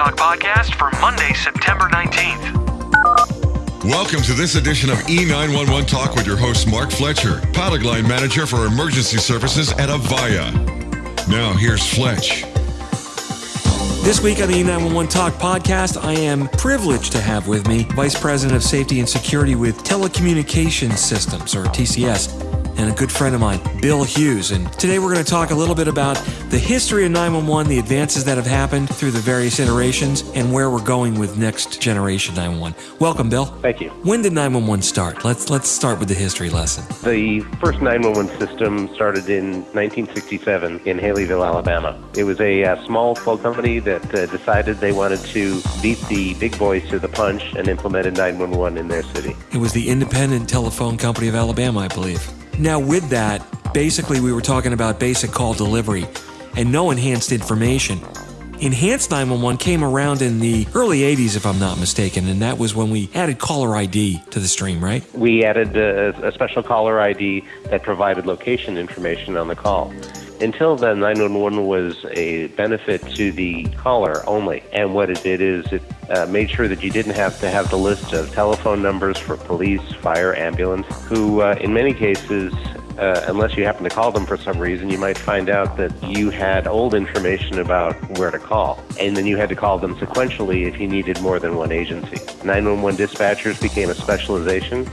Talk podcast for Monday, September 19th. Welcome to this edition of E911 Talk with your host, Mark Fletcher, pilot line manager for emergency services at Avaya. Now, here's Fletch. This week on the E911 Talk podcast, I am privileged to have with me Vice President of Safety and Security with Telecommunications Systems, or TCS, and a good friend of mine, Bill Hughes. And today we're going to talk a little bit about the history of 911, the advances that have happened through the various iterations, and where we're going with next generation 911. Welcome, Bill. Thank you. When did 911 start? Let's let's start with the history lesson. The first 911 system started in 1967 in Haleyville, Alabama. It was a uh, small phone company that uh, decided they wanted to beat the big boys to the punch and implemented 911 in their city. It was the Independent Telephone Company of Alabama, I believe. Now, with that, basically we were talking about basic call delivery and no enhanced information. Enhanced 911 came around in the early 80s, if I'm not mistaken, and that was when we added caller ID to the stream, right? We added a, a special caller ID that provided location information on the call. Until then, 911 was a benefit to the caller only. And what it did is it uh, made sure that you didn't have to have the list of telephone numbers for police, fire, ambulance, who uh, in many cases uh, unless you happen to call them for some reason, you might find out that you had old information about where to call. And then you had to call them sequentially if you needed more than one agency. 911 dispatchers became a specialization,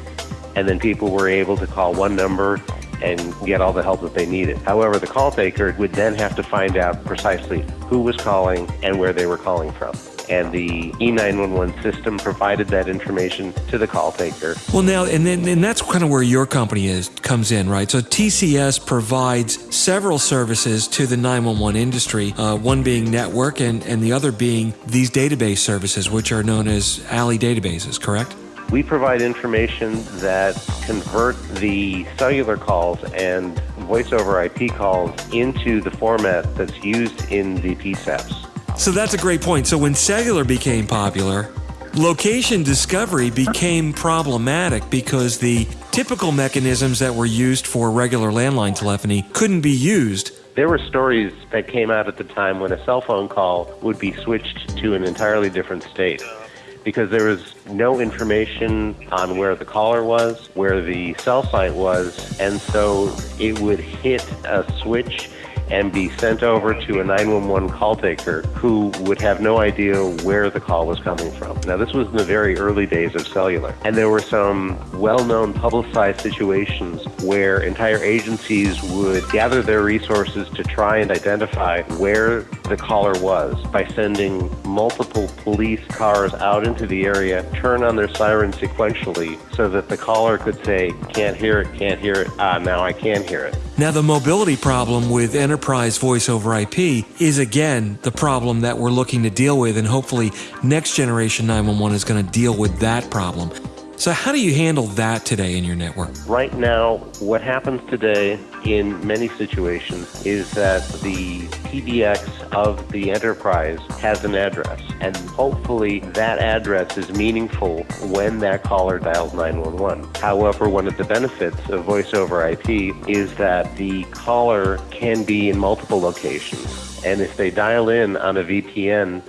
and then people were able to call one number and get all the help that they needed. However, the call taker would then have to find out precisely who was calling and where they were calling from. And the E911 system provided that information to the call taker. Well, now, and then and that's kind of where your company is comes in, right? So TCS provides several services to the 911 industry. Uh, one being network, and and the other being these database services, which are known as ALI databases. Correct? We provide information that convert the cellular calls and voice over IP calls into the format that's used in the PSAPs. So that's a great point. So when cellular became popular, location discovery became problematic because the typical mechanisms that were used for regular landline telephony couldn't be used. There were stories that came out at the time when a cell phone call would be switched to an entirely different state because there was no information on where the caller was, where the cell site was, and so it would hit a switch and be sent over to a 911 call taker who would have no idea where the call was coming from. Now, this was in the very early days of cellular, and there were some well known publicized situations where entire agencies would gather their resources to try and identify where the caller was by sending multiple police cars out into the area, turn on their sirens sequentially so that the caller could say, Can't hear it, can't hear it, ah, now I can hear it. Now, the mobility problem with enterprise voice over IP is again the problem that we're looking to deal with, and hopefully, next generation 911 is going to deal with that problem. So, how do you handle that today in your network? Right now, what happens today in many situations is that the PBX of the enterprise has an address, and hopefully that address is meaningful when that caller dials 911. However, one of the benefits of voice over IP is that the caller can be in multiple locations, and if they dial in on a VPN,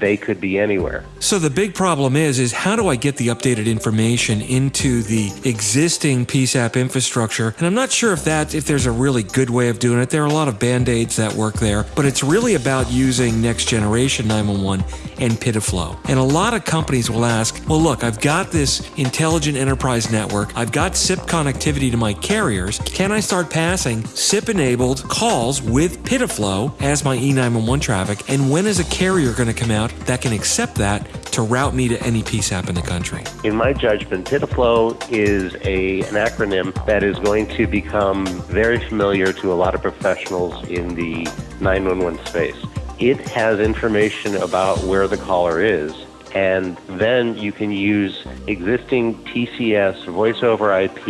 they could be anywhere. So the big problem is is how do I get the updated information into the existing PSAP infrastructure? And I'm not sure if that if there's a really good way of doing it. There are a lot of band-aids that work there, but it's really about using next generation 911 and PIDF-LO. And a lot of companies will ask, "Well, look, I've got this intelligent enterprise network. I've got SIP connectivity to my carriers. Can I start passing SIP-enabled calls with PIDF-LO as my E911 traffic? And when is a carrier going to come out that can accept that to route me to any PSAP in the country? In my judgment, PIDF-LO is a, an acronym that is going to become very familiar to a lot of professionals in the 911 space. It has information about where the caller is, and then you can use existing TCS voice over IP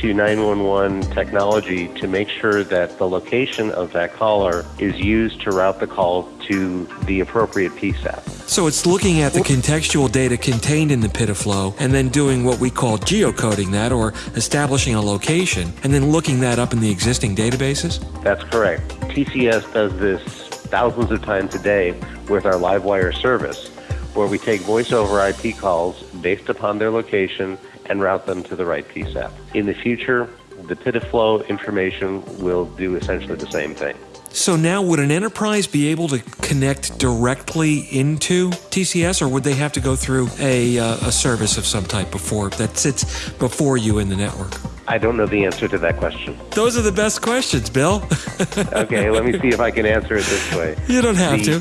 to 911 technology to make sure that the location of that caller is used to route the call to the appropriate PSAP. So it's looking at the contextual data contained in the PIDF-LO and then doing what we call geocoding that or establishing a location and then looking that up in the existing databases? That's correct. TCS does this thousands of times a day with our LiveWire service, where we take voice over IP calls based upon their location and route them to the right PSAP. In the future, the PIDF-LO information will do essentially the same thing. So now, would an enterprise be able to connect directly into TCS, or would they have to go through a, uh, a service of some type before that sits before you in the network? I don't know the answer to that question. Those are the best questions, Bill. okay, let me see if I can answer it this way. You don't have the,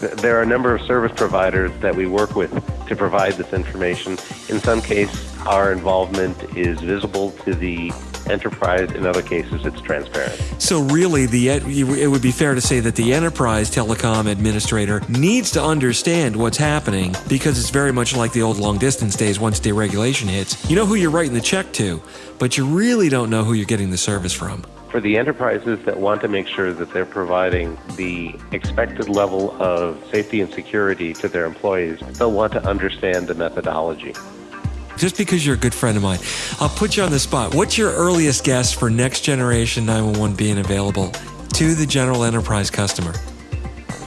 to. there are a number of service providers that we work with to provide this information. In some cases, our involvement is visible to the enterprise. In other cases, it's transparent. So, really, the it would be fair to say that the enterprise telecom administrator needs to understand what's happening because it's very much like the old long distance days. Once deregulation hits, you know who you're writing the check to, but you really don't know who you're getting the service from. For the enterprises that want to make sure that they're providing the expected level of safety and security to their employees, they'll want to understand the methodology just because you're a good friend of mine, I'll put you on the spot. What's your earliest guess for next generation 911 being available to the general enterprise customer?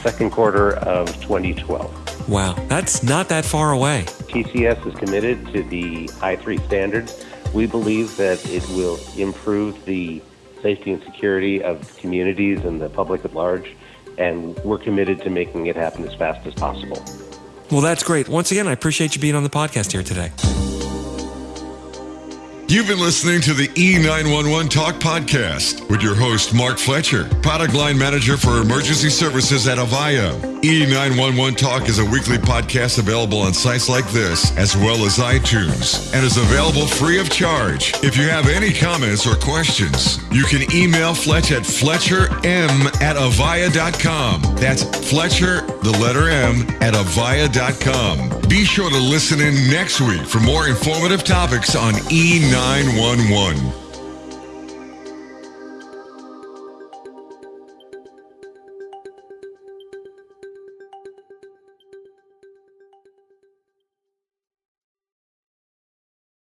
Second quarter of 2012. Wow, that's not that far away. TCS is committed to the I3 standards. We believe that it will improve the safety and security of communities and the public at large, and we're committed to making it happen as fast as possible. Well, that's great. Once again, I appreciate you being on the podcast here today. You've been listening to the E911 Talk Podcast with your host, Mark Fletcher, product line manager for emergency services at Avaya. E911 Talk is a weekly podcast available on sites like this, as well as iTunes, and is available free of charge. If you have any comments or questions, you can email Fletch at fletcherm at avaya.com. That's Fletcher, the letter M, at avaya.com. Be sure to listen in next week for more informative topics on E911. 911.